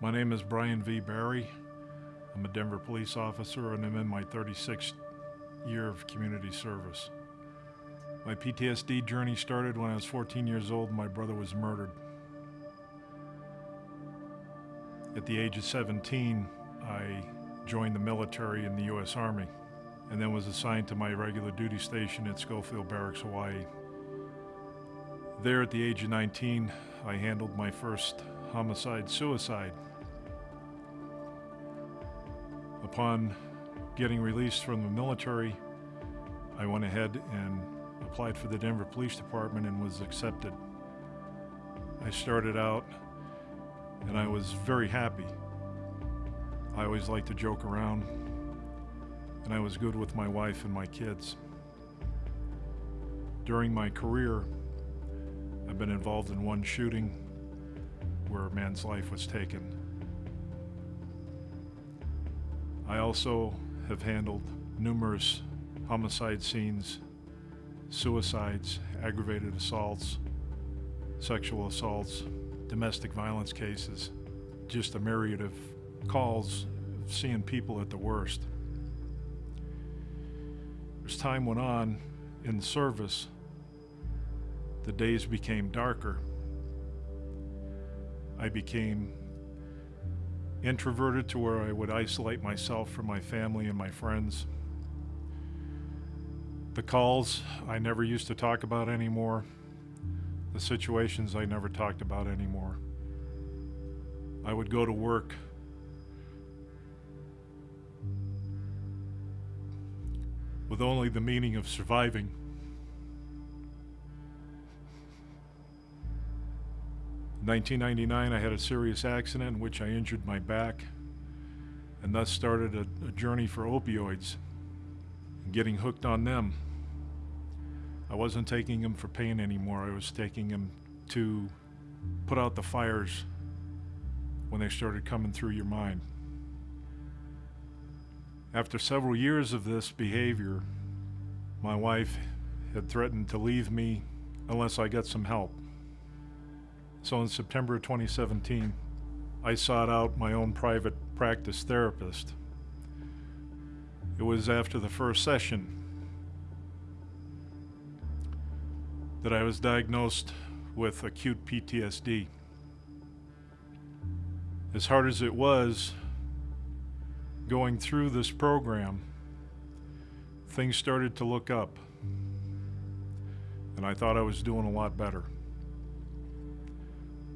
My name is Brian V. Barry. I'm a Denver police officer and I'm in my 36th year of community service. My PTSD journey started when I was 14 years old and my brother was murdered. At the age of 17, I joined the military in the U.S. Army and then was assigned to my regular duty station at Schofield Barracks, Hawaii. There at the age of 19, I handled my first homicide-suicide. Upon getting released from the military, I went ahead and applied for the Denver Police Department and was accepted. I started out and I was very happy. I always liked to joke around and I was good with my wife and my kids. During my career, I've been involved in one shooting where a man's life was taken. I also have handled numerous homicide scenes, suicides, aggravated assaults, sexual assaults, domestic violence cases, just a myriad of calls of seeing people at the worst. As time went on in service, the days became darker. I became introverted to where I would isolate myself from my family and my friends. The calls I never used to talk about anymore. The situations I never talked about anymore. I would go to work with only the meaning of surviving. 1999, I had a serious accident in which I injured my back and thus started a, a journey for opioids and getting hooked on them. I wasn't taking them for pain anymore. I was taking them to put out the fires when they started coming through your mind. After several years of this behavior, my wife had threatened to leave me unless I got some help. So in September of 2017, I sought out my own private practice therapist. It was after the first session that I was diagnosed with acute PTSD. As hard as it was, going through this program, things started to look up. And I thought I was doing a lot better.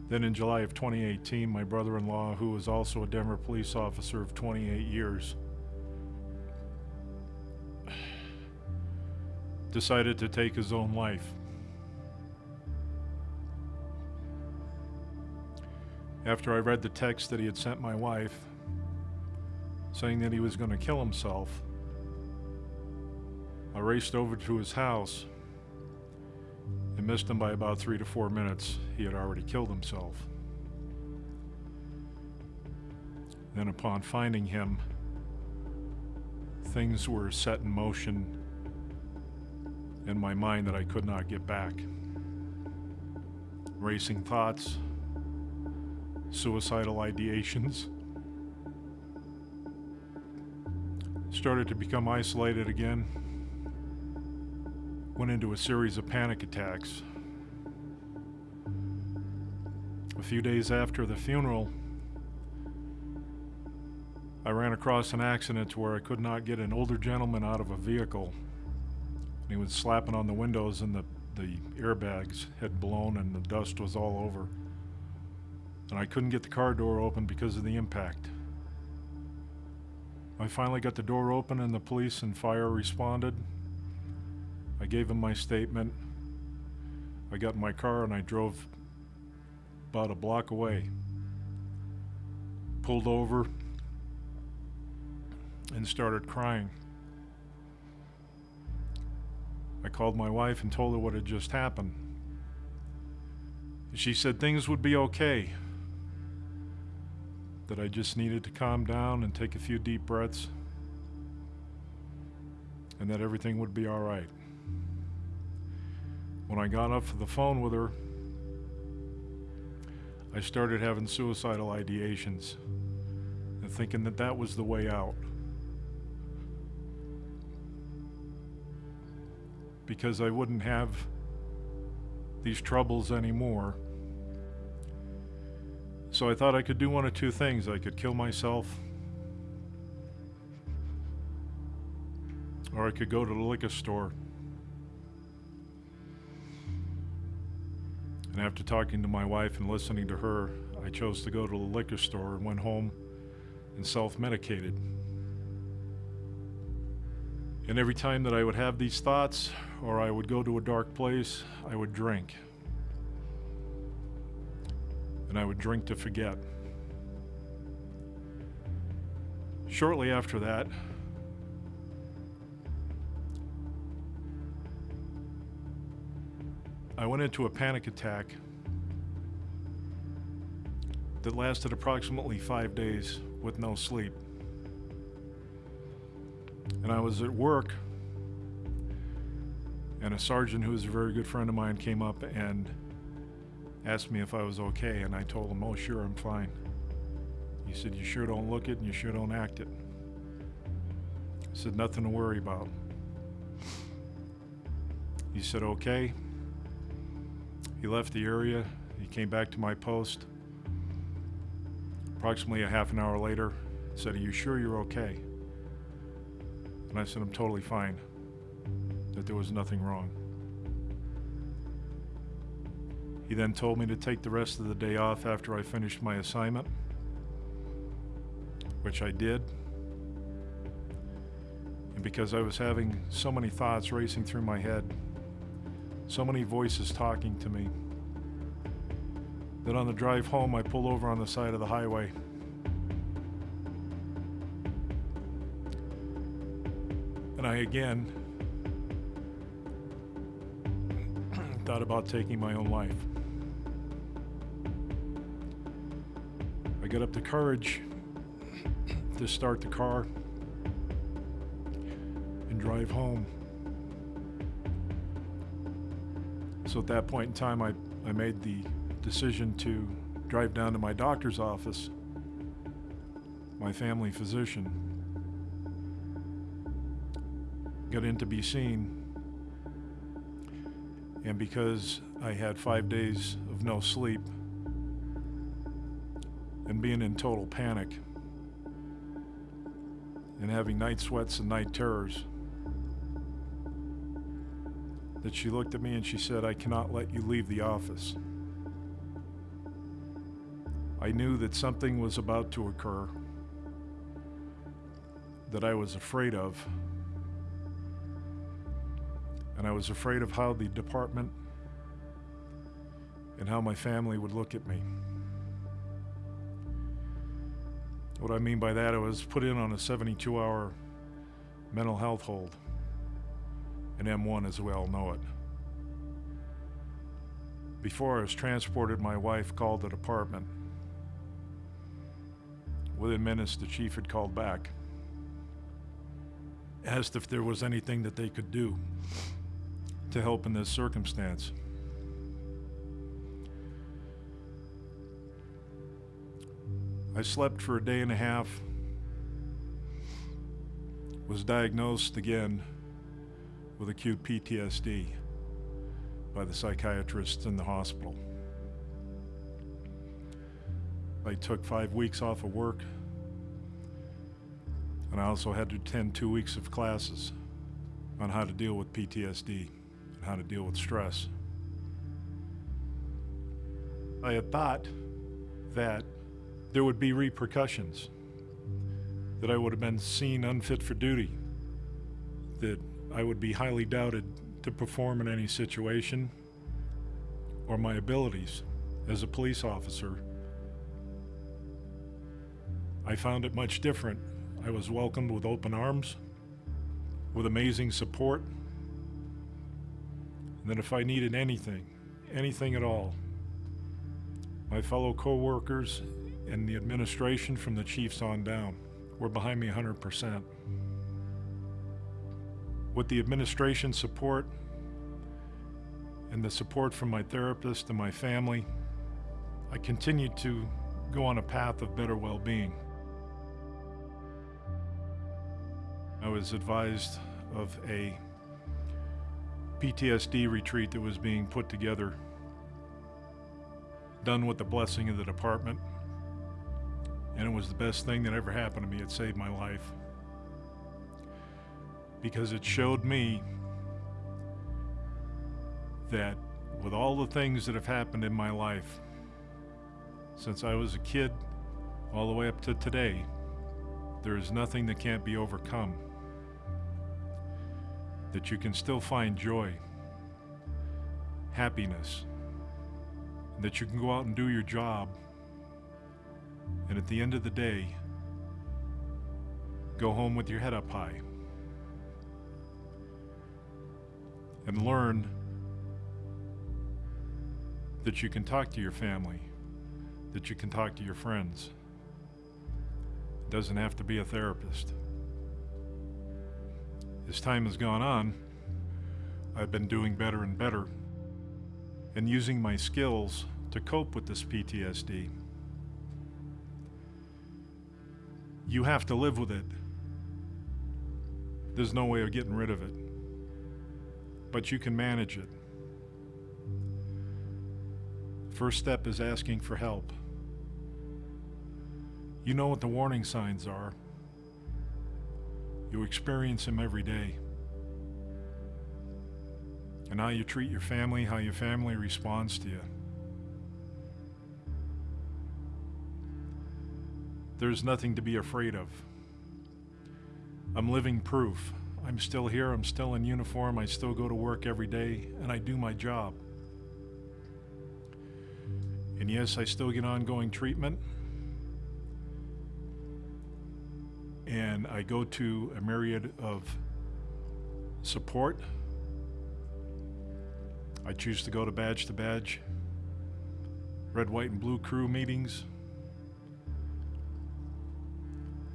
Then in July of 2018, my brother-in-law, who was also a Denver police officer of 28 years, decided to take his own life. After I read the text that he had sent my wife, saying that he was going to kill himself. I raced over to his house and missed him by about three to four minutes. He had already killed himself. Then upon finding him, things were set in motion in my mind that I could not get back. Racing thoughts, suicidal ideations, started to become isolated again. Went into a series of panic attacks. A few days after the funeral, I ran across an accident where I could not get an older gentleman out of a vehicle. He was slapping on the windows and the, the airbags had blown and the dust was all over. And I couldn't get the car door open because of the impact. I finally got the door open and the police and fire responded. I gave him my statement. I got in my car and I drove about a block away. Pulled over and started crying. I called my wife and told her what had just happened. She said things would be okay that I just needed to calm down and take a few deep breaths and that everything would be all right. When I got off the phone with her, I started having suicidal ideations and thinking that that was the way out. Because I wouldn't have these troubles anymore. So I thought I could do one of two things. I could kill myself, or I could go to the liquor store. And after talking to my wife and listening to her, I chose to go to the liquor store and went home and self medicated. And every time that I would have these thoughts or I would go to a dark place, I would drink. And I would drink to forget. Shortly after that, I went into a panic attack that lasted approximately five days with no sleep. And I was at work, and a sergeant who was a very good friend of mine came up and asked me if I was okay, and I told him, Oh, sure, I'm fine. He said, You sure don't look it and you sure don't act it. I said, Nothing to worry about. He said, Okay. He left the area. He came back to my post. Approximately a half an hour later, said, Are you sure you're okay? And I said, I'm totally fine. That there was nothing wrong. He then told me to take the rest of the day off after I finished my assignment, which I did. And because I was having so many thoughts racing through my head, so many voices talking to me, that on the drive home I pulled over on the side of the highway. And I again thought about taking my own life. I got up the courage to start the car and drive home. So at that point in time, I, I made the decision to drive down to my doctor's office, my family physician, got in to be seen, and because I had five days of no sleep and being in total panic and having night sweats and night terrors, that she looked at me and she said, I cannot let you leave the office. I knew that something was about to occur that I was afraid of. And I was afraid of how the department and how my family would look at me. What I mean by that, I was put in on a 72 hour mental health hold, an M1 as we all know it. Before I was transported, my wife called the department. Within minutes, the chief had called back, asked if there was anything that they could do to help in this circumstance. I slept for a day and a half, was diagnosed again with acute PTSD by the psychiatrists in the hospital. I took five weeks off of work, and I also had to attend two weeks of classes on how to deal with PTSD and how to deal with stress. I had thought that there would be repercussions, that I would have been seen unfit for duty, that I would be highly doubted to perform in any situation, or my abilities as a police officer. I found it much different. I was welcomed with open arms, with amazing support, and that if I needed anything, anything at all, my fellow co-workers and the administration from the chiefs on down were behind me 100%. With the administration support and the support from my therapist and my family I continued to go on a path of better well being. I was advised of a PTSD retreat that was being put together, done with the blessing of the department, and it was the best thing that ever happened to me. It saved my life because it showed me that with all the things that have happened in my life since I was a kid all the way up to today, there is nothing that can't be overcome. That you can still find joy, happiness, that you can go out and do your job, and at the end of the day, go home with your head up high and learn that you can talk to your family, that you can talk to your friends. It doesn't have to be a therapist. As time has gone on, I've been doing better and better and using my skills to cope with this PTSD. You have to live with it. There's no way of getting rid of it. But you can manage it. First step is asking for help. You know what the warning signs are. You experience them every day. And how you treat your family, how your family responds to you. There's nothing to be afraid of. I'm living proof. I'm still here, I'm still in uniform, I still go to work every day, and I do my job. And yes, I still get ongoing treatment. And I go to a myriad of support. I choose to go to badge to badge, red, white, and blue crew meetings.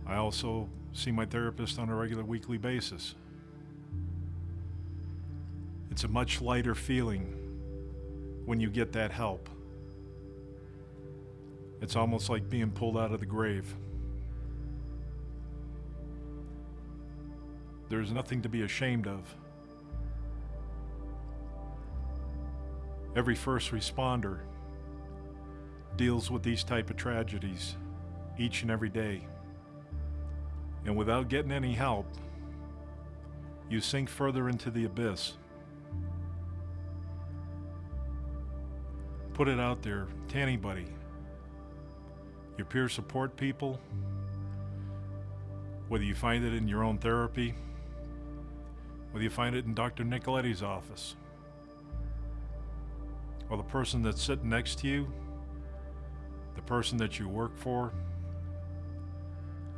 I also see my therapist on a regular weekly basis. It's a much lighter feeling when you get that help. It's almost like being pulled out of the grave. There's nothing to be ashamed of. Every first responder deals with these type of tragedies each and every day. And without getting any help, you sink further into the abyss. Put it out there to anybody. Your peer support people, whether you find it in your own therapy, whether you find it in Dr. Nicoletti's office, or the person that's sitting next to you, the person that you work for,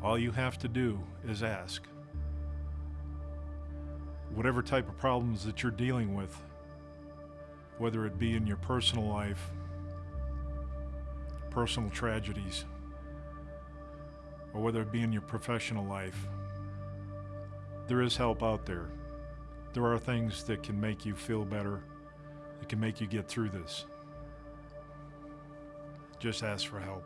all you have to do is ask. Whatever type of problems that you're dealing with, whether it be in your personal life, personal tragedies, or whether it be in your professional life, there is help out there. There are things that can make you feel better, that can make you get through this. Just ask for help.